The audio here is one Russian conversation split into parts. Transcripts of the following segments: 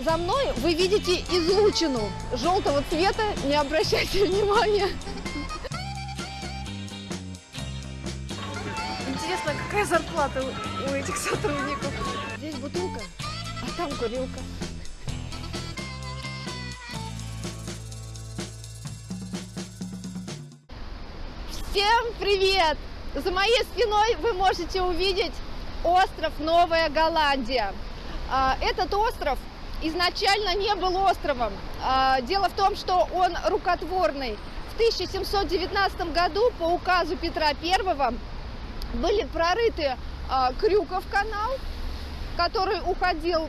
за мной вы видите излучину желтого цвета, не обращайте внимания. Интересно, какая зарплата у этих сотрудников? Здесь бутылка, а там курилка. Всем привет! За моей спиной вы можете увидеть остров Новая Голландия. А, этот остров изначально не был островом. А, дело в том, что он рукотворный. В 1719 году по указу Петра I были прорыты а, Крюков канал, который уходил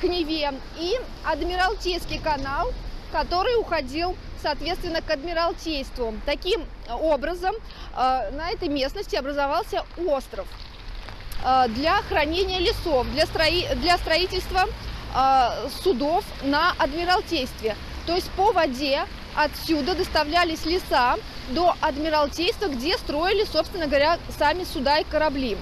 к Неве, и Адмиралтейский канал, который уходил соответственно, к Адмиралтейству. Таким образом, на этой местности образовался остров для хранения лесов, для, строи... для строительства судов на Адмиралтействе. То есть по воде отсюда доставлялись леса до Адмиралтейства, где строили, собственно говоря, сами суда и корабли.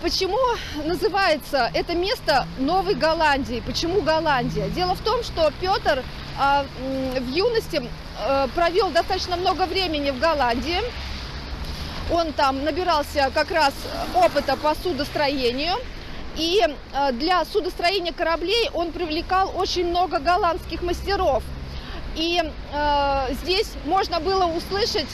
Почему называется это место Новой Голландией? Почему Голландия? Дело в том, что Петр в юности провел достаточно много времени в Голландии. Он там набирался как раз опыта по судостроению. И для судостроения кораблей он привлекал очень много голландских мастеров. И э, здесь можно было услышать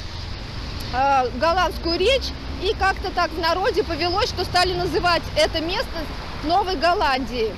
э, голландскую речь, и как-то так в народе повелось, что стали называть это место Новой Голландией.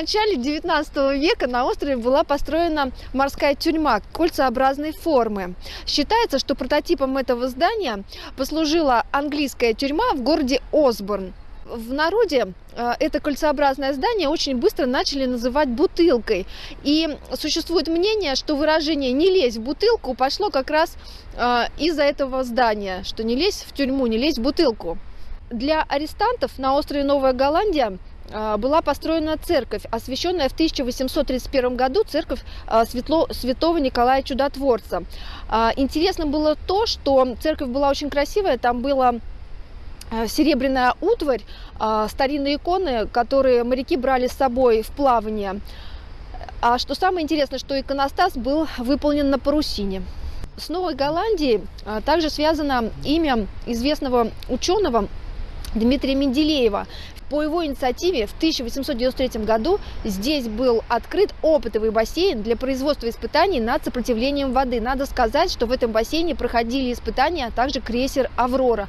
Начале 19 века на острове была построена морская тюрьма кольцеобразной формы. Считается, что прототипом этого здания послужила английская тюрьма в городе Осборн. В народе э, это кольцеобразное здание очень быстро начали называть бутылкой. И существует мнение, что выражение «не лезь в бутылку» пошло как раз э, из-за этого здания, что не лезь в тюрьму, не лезь в бутылку. Для арестантов на острове Новая Голландия была построена церковь, освященная в 1831 году, церковь а, Светло, святого Николая Чудотворца. А, интересно было то, что церковь была очень красивая, там была серебряная утварь, старинные иконы, которые моряки брали с собой в плавание. А что самое интересное, что иконостас был выполнен на парусине. С Новой Голландией также связано имя известного ученого Дмитрия Менделеева. По его инициативе в 1893 году здесь был открыт опытовый бассейн для производства испытаний над сопротивлением воды. Надо сказать, что в этом бассейне проходили испытания, а также крейсер «Аврора».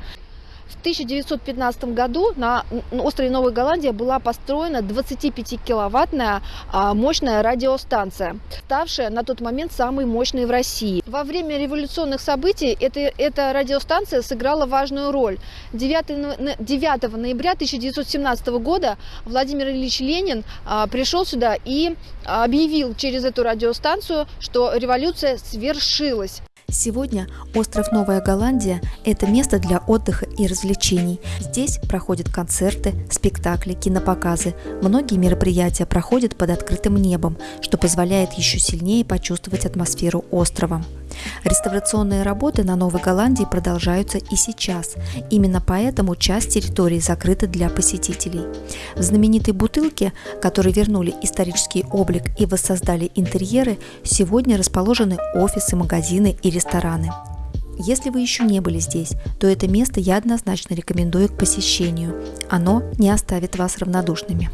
В 1915 году на острове Новая Голландия была построена 25-киловаттная а, мощная радиостанция, ставшая на тот момент самой мощной в России. Во время революционных событий эта, эта радиостанция сыграла важную роль. 9, 9 ноября 1917 года Владимир Ильич Ленин а, пришел сюда и объявил через эту радиостанцию, что революция свершилась. Сегодня остров Новая Голландия – это место для отдыха и развлечений. Здесь проходят концерты, спектакли, кинопоказы. Многие мероприятия проходят под открытым небом, что позволяет еще сильнее почувствовать атмосферу острова. Реставрационные работы на Новой Голландии продолжаются и сейчас. Именно поэтому часть территории закрыта для посетителей. В знаменитой бутылке, которые вернули исторический облик и воссоздали интерьеры, сегодня расположены офисы, магазины и рестораны. Если вы еще не были здесь, то это место я однозначно рекомендую к посещению. Оно не оставит вас равнодушными.